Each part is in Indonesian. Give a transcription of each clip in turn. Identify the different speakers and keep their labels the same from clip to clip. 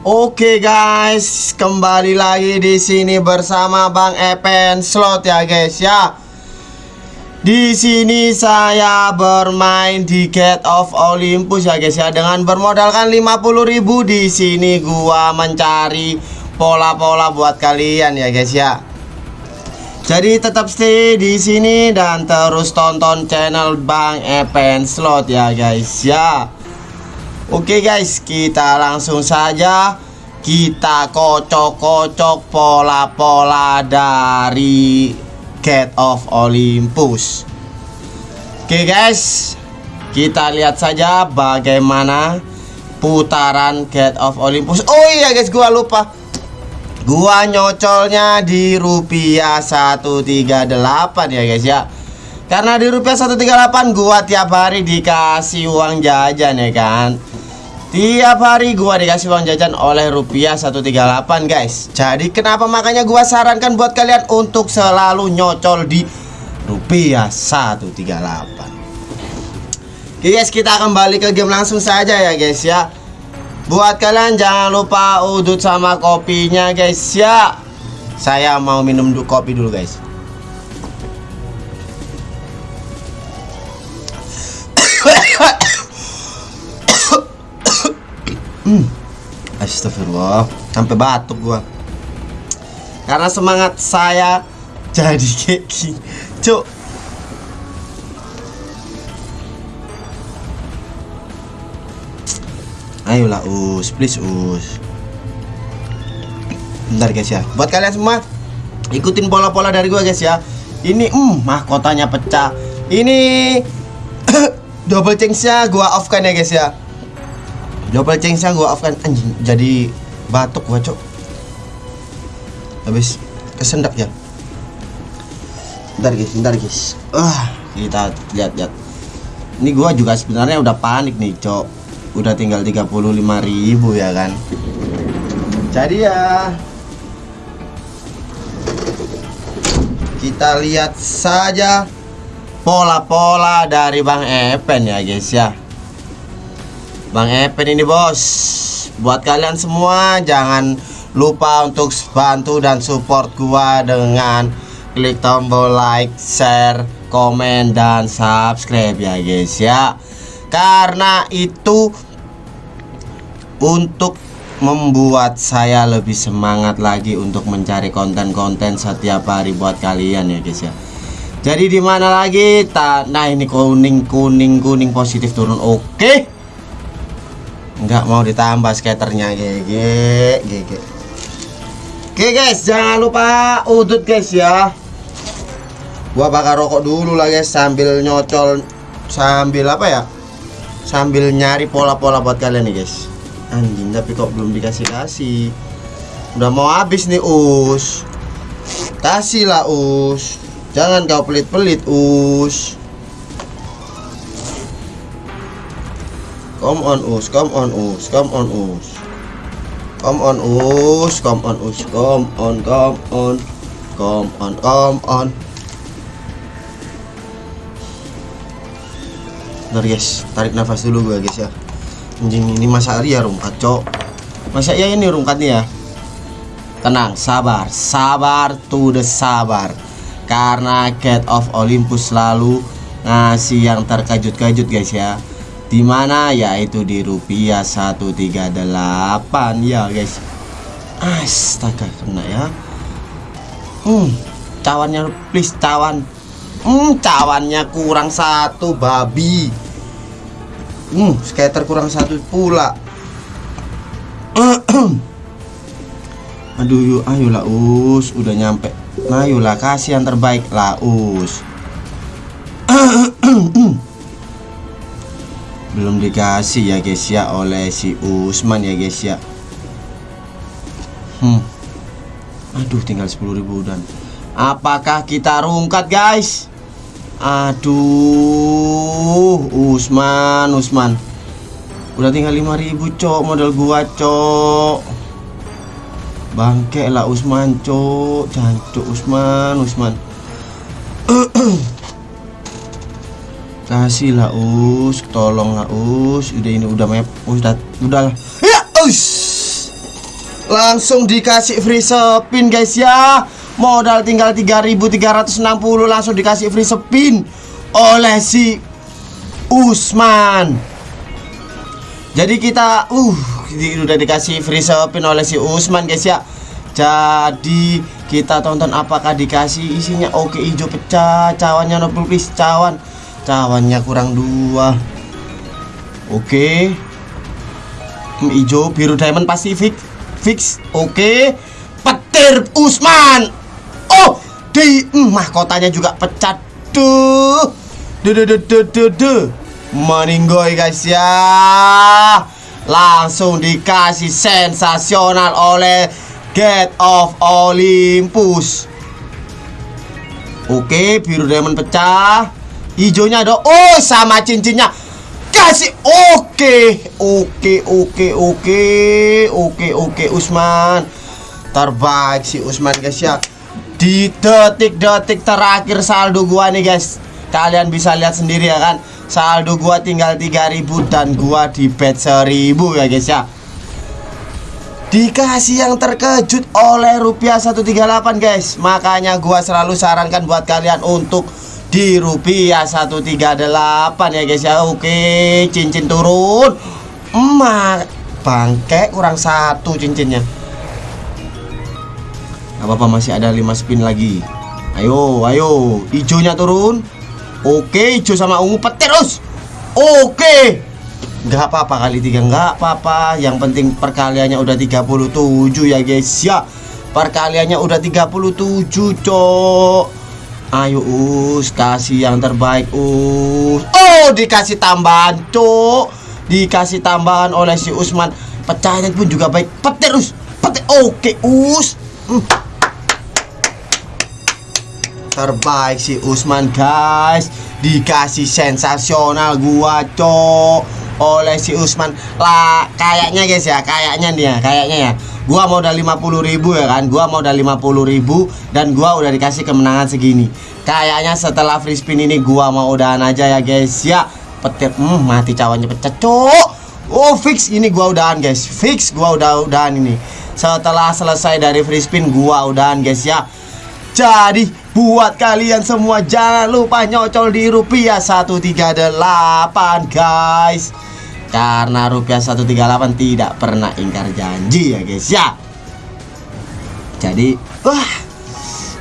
Speaker 1: Oke guys, kembali lagi di sini bersama Bang Epen Slot ya guys ya. Di sini saya bermain di Gate of Olympus ya guys ya dengan bermodalkan 50.000 di sini gua mencari pola-pola buat kalian ya guys ya. Jadi tetap stay di sini dan terus tonton channel Bang Epen Slot ya guys ya. Oke guys, kita langsung saja kita kocok-kocok pola-pola dari Gate of Olympus. Oke guys, kita lihat saja bagaimana putaran Gate of Olympus. Oh iya guys, gua lupa. Gua nyocolnya di rupiah 138 ya guys ya. Karena di rupiah 138 gua tiap hari dikasih uang jajan ya kan. Tiap hari gua dikasih uang jajan oleh rupiah 138 guys. Jadi kenapa makanya gua sarankan buat kalian untuk selalu nyocol di rupiah 138 Oke guys kita kembali ke game langsung saja ya guys ya. Buat kalian jangan lupa udut sama kopinya guys ya. Saya mau minum kopi dulu guys Hmm. Astagfirullah, sampai batuk gua. Karena semangat saya jadi gini. Cuk. Ayolah us, please us. Bentar guys ya. Buat kalian semua ikutin pola-pola dari gua guys ya. Ini hmm mahkotanya pecah. Ini double change-nya gua off kan ya guys ya. Double change-nya gua off kan anjing jadi batuk gua, Cok. Habis kesendak ya. Bentar guys, bentar guys. Ah, kita lihat-lihat. Ini gua juga sebenarnya udah panik nih, Cok. Udah tinggal 35.000 ya kan. Jadi ya kita lihat saja pola-pola dari Bang Epen ya guys ya. Bang Epen ini bos. Buat kalian semua jangan lupa untuk bantu dan support gua dengan klik tombol like, share, komen, dan subscribe ya guys ya. Karena itu untuk membuat saya lebih semangat lagi untuk mencari konten-konten setiap hari buat kalian ya guys ya. Jadi di mana lagi? Nah ini kuning kuning kuning positif turun. Oke nggak mau ditambah skaternya GG GG Oke guys jangan lupa udut guys ya. Gua bakar rokok dulu lah guys sambil nyocol sambil apa ya? Sambil nyari pola-pola buat kalian nih guys. Anjing tapi kok belum dikasih kasih udah mau habis nih us. Kasih lah us. Jangan kau pelit-pelit us Come on us, come on us, come on us. Come on us, come on us, come on, come on, come on, come on. Bentar guys, tarik nafas dulu gue guys ya. Anjing ini masa hari ya rungkat cok. Masa ya ini rungkat nih ya. Tenang, sabar, sabar to the sabar. Karena Gate of Olympus selalu ngasih yang terkejut-kejut guys ya di mana yaitu di rupiah 138 ya guys. Astaga kena ya. Hmm cawannya please cawan. Hmm cawannya kurang satu babi. Hmm skater kurang satu pula. Aduh yuk ayolah us. Udah nyampe. Nah ayolah kasih yang terbaik lah us belum dikasih ya guys ya oleh si Usman ya guys ya. Hmm. Aduh tinggal 10.000 dan. Apakah kita rungkat guys? Aduh Usman Usman. Udah tinggal 5.000 cok modal gua cok. Bangke lah Usman cok. Jancuk Usman Usman kasih lah us. Tolong lah us. Udah ini udah map udah lah. Ya us. Langsung dikasih free spin guys ya. Modal tinggal 3360 Langsung dikasih free spin Oleh si Usman. Jadi kita Uh udah dikasih free spin oleh si Usman guys ya. Jadi kita tonton apakah dikasih isinya. Oke hijau pecah Cawannya no please cawan Cawannya kurang dua. Oke. Hijau biru diamond Pacific fix. Oke. Okay. petir Usman. Oh di mm, mahkotanya juga pecah tuh de de de de de de meninggoy guys ya. Langsung dikasih sensasional oleh Get of Olympus. Oke biru diamond pecah Hijaunya ada. Oh sama cincinnya. Kasih. Oke oke oke oke oke oke Usman. Terbaik si Usman guys ya. Di detik-detik terakhir saldo gua nih guys. Kalian bisa lihat sendiri ya kan? Saldo gua tinggal 3000 dan gua di bet 1000 ya guys ya. Dikasih yang terkejut oleh rupiah 138 guys. Makanya gua selalu sarankan buat kalian untuk di rupiah 138 ya guys ya. Oke cincin turun. Emak bangke kurang satu cincinnya. Apa-apa masih ada 5 spin lagi. Ayo ayo hijaunya turun. Oke hijau sama ungu petir us oke nggak apa-apa kali tiga nggak apa-apa. Yang penting perkaliannya udah 37 ya guys ya. Perkaliannya udah 37 cok Ayo us kasih yang terbaik us. Oh dikasih tambahan cok Dikasih tambahan oleh si Usman. Pecahnya pun juga baik. Petir us. Petir. Oke us. Hmm. Terbaik si Usman guys. Dikasih sensasional gua cok Oleh si Usman. Lah kayaknya guys ya Kayaknya nih ya Kayaknya ya. Gua modal 50 ribu ya kan? Gua modal 50 ribu Dan gua udah dikasih kemenangan segini. Kayaknya setelah free spin ini Gua mau udahan aja ya guys Ya. Petir hmm, Mati cawannya pecah cok Oh fix. Ini gua udahan guys. Fix gua udah udahan ini. Setelah selesai dari free spin Gua udahan guys ya. Jadi buat kalian semua Jangan lupa nyocol di rupiah 138 guys karena rupiah 138 tidak pernah ingkar janji ya guys ya. Jadi wah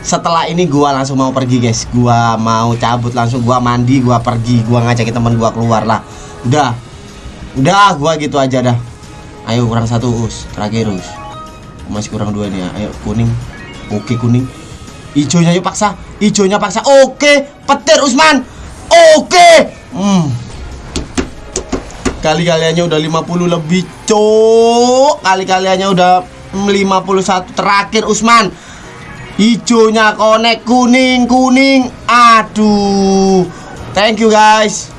Speaker 1: setelah ini gua langsung mau pergi guys. Gua mau cabut langsung gua mandi gua pergi Gua ngajakin teman gua keluar lah. Udah Udah gua gitu aja dah. Ayo kurang satu us. Terakhir us. Masih kurang dua nih ya. Ayo kuning. Oke kuning. Ijonya yuk paksa. Ijonya paksa. Oke Petir Usman. Oke Kali-kaliannya udah 50 lebih cok Kali-kaliannya udah 51 terakhir Usman. Hijaunya konek kuning kuning Aduh. Thank you guys